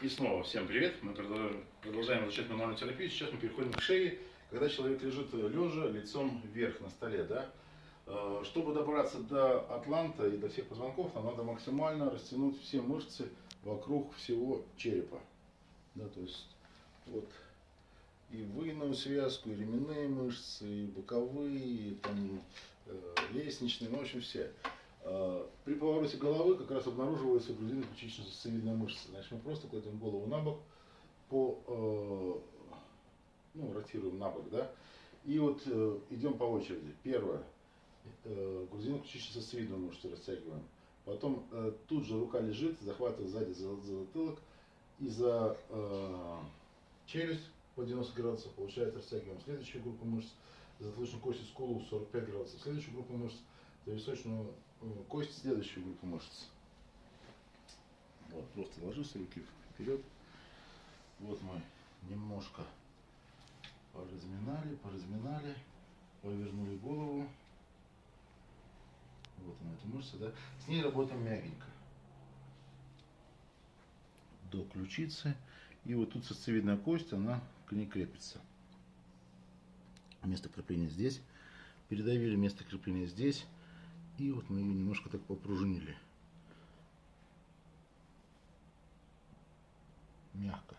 И снова всем привет. Мы продолжаем- изучать мануальную терапию. Сейчас мы переходим к шее, когда человек лежит лежа лицом вверх на столе. Да? Э, Чтобы добраться до атланта и до всех позвонков, нам надо максимально растянуть все мышцы вокруг всего черепа. Да, то есть вот и выгнутую связку, и ременные мышцы, и боковые, и там, э, лестничные, ну, в общем, все. Э, При повороте головы как раз обнаруживается грудино-ключично-сосцевидная мышца. Значит, мы просто кладем голову на бок, по, э, ну, ротируем на бок, да, и вот э, идем по очереди. Первое, э, грудино-ключично-сосцевидную мышцу растягиваем. Потом тут же рука лежит, захватывает сзади за, за затылок и за э, челюсть по 90 градусов, получается, растягиваем следующую группу мышц, затылочную кость и скулу 45 градусов, следующую группу мышц, за височную э, кость следующую группу мышц. Вот, просто ложишься руки вперед. Вот мы немножко поразминали, поразминали, повернули голову. Вот она, эта мышца, да. С ней работаем мягенько. До ключицы. И вот тут сосцевидная кость, она к ней крепится. Место крепления здесь. Передавили место крепления здесь. И вот мы ее немножко так попружинили. Мягко.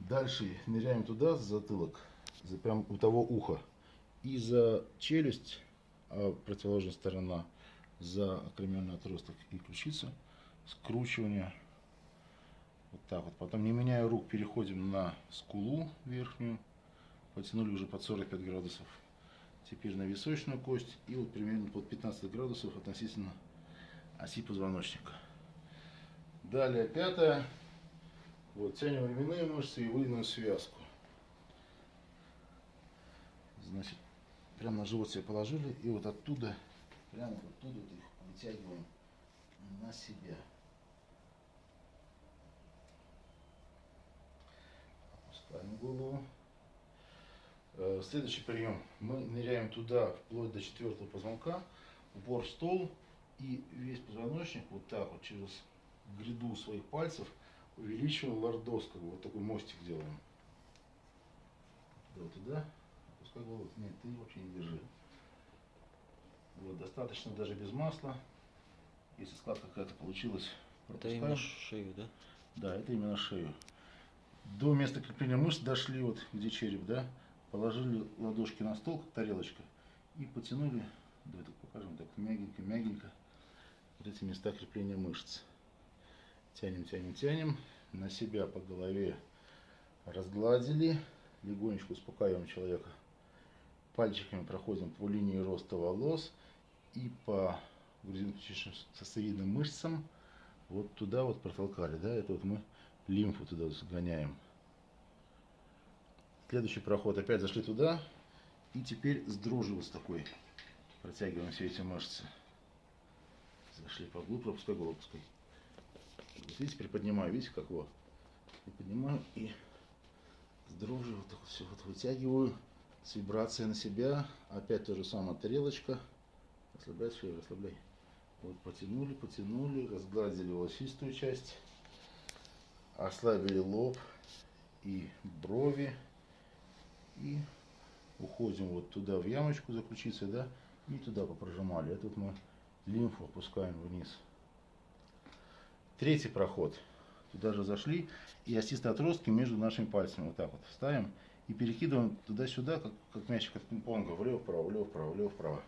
Дальше ныряем туда, за затылок, за прям у того уха. И за челюсть, а противоположная сторона, за акромиальный отросток и ключицу. Скручивание. Вот так вот. Потом, не меняя рук, переходим на скулу верхнюю. Потянули уже под 45 градусов. Теперь на височную кость. И вот примерно под 15 градусов относительно оси позвоночника. Далее пятое. Вот, тянем ременные мышцы и выгнутую связку. Значит, прямо на живот себе положили. И вот оттуда, прямо вот оттуда вот их вытягиваем на себя. Опускаем голову. Э, Следующий прием. Мы ныряем туда, вплоть до четвертого позвонка, упор в стол, и весь позвоночник вот так вот через гряду своих пальцев увеличиваем лордоз, как бы вот такой мостик делаем. Туда, туда. Опускай голову. Нет, ты вообще не держи. Вот, достаточно даже без масла. Если складка какая-то получилась, Это именно шею, да? да, это именно шею. До места крепления мышц дошли, вот где череп, да, положили ладошки на стол, как тарелочка, и потянули, давай так покажем, так мягенько, мягенько, вот эти места крепления мышц. Тянем, тянем, тянем, на себя по голове разгладили, легонечко успокаиваем человека. Пальчиками проходим по линии роста волос и по сосцевидным мышцам вот туда вот протолкали, да, это вот мы лимфу туда загоняем. Следующий проход, опять зашли туда, и теперь с такой протягиваем все эти мышцы. Зашли поглубже, пропускай голову, пускай. Вот видите, приподнимаю, видите, как вот. Приподнимаю и с вот так вот все вот вытягиваю, с вибрацией на себя. Опять то же самое, тарелочка. Расслабляй шею, расслабляй. Вот потянули, потянули, разгладили волосистую часть, ослабили лоб и брови. И уходим вот туда в ямочку за ключицей, да, и туда попрожимали. Это вот мы лимфу опускаем вниз. Третий проход. Туда же зашли, и остистые отростки между нашими пальцами вот так вот ставим и перекидываем туда-сюда, как, как мячик от пинг-понга, влево-вправо, влево-вправо, влево-вправо.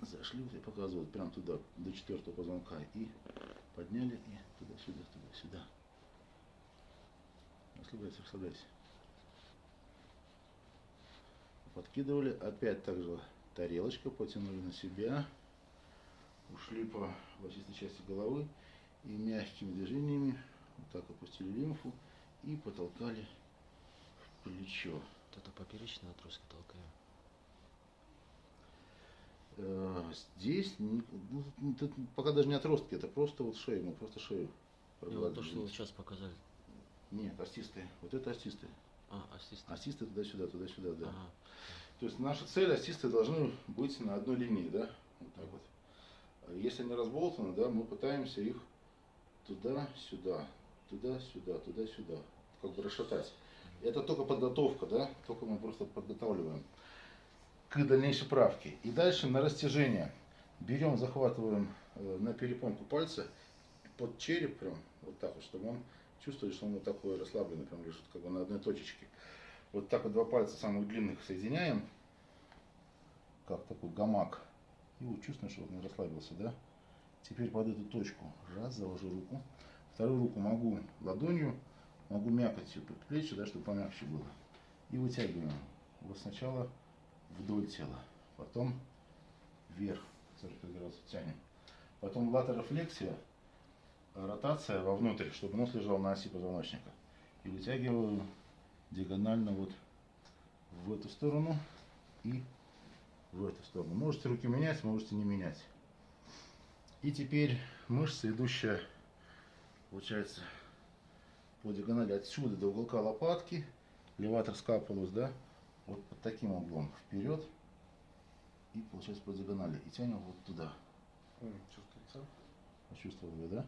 Зашли, вот я показываю, прям туда, до четвертого позвонка, и подняли, и туда-сюда, туда-сюда. Расслабляйся, расслабляйся. Подкидывали, опять также тарелочка, потянули на себя, ушли по волосистой части головы и мягкими движениями вот так опустили лимфу и потолкали в плечо. Вот это поперечные отростки толкаю. Э, Здесь ну, пока даже не отростки, это просто вот шею, мы просто шею И вот то, что вы сейчас показали. Нет, остистые. Вот это остистые. А, остистые. Остистые туда-сюда, туда-сюда, да. Ага. То есть наша цель, остистые должны быть на одной линии, да? Вот так вот. А Если они разболтаны, да, мы пытаемся их туда, сюда, туда, сюда, туда, сюда. Как бы расшатать. Это только подготовка, да? Только мы просто подготавливаем к дальнейшей правке. И дальше на растяжение. Берем, захватываем э, на перепонку пальца под череп прям, вот так вот, чтобы он чувствовал, что он вот такой расслабленный, прям лежит как бы на одной точечке. Вот так вот два пальца самых длинных соединяем, как такой гамак. И вот чувствуем, что он расслабился, да? Теперь под эту точку раз, заложу руку. Вторую руку могу ладонью, могу мякотью под плечи, да, чтобы помягче было. И вытягиваем. Вот сначала вдоль тела, потом вверх, 45 градусов тянем. Потом латерофлексия, ротация вовнутрь, чтобы нос лежал на оси позвоночника. И вытягиваю диагонально вот в эту сторону и в эту сторону. Можете руки менять, можете не менять. И теперь мышца, идущая, получается, по диагонали отсюда до уголка лопатки, леватор скапулус, да, вот под таким углом вперед и получается по диагонали. И тянем вот туда. Чувствуется? Почувствовали, да?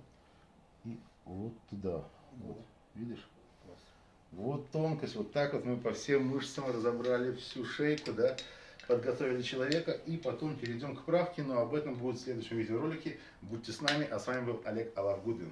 И вот туда. Вот. Видишь? Вот тонкость, вот так вот мы по всем мышцам разобрали всю шейку, да, подготовили человека и потом перейдем к правке, но об этом будет в следующем видеоролике. Будьте с нами, а с вами был Олег Аларгудин.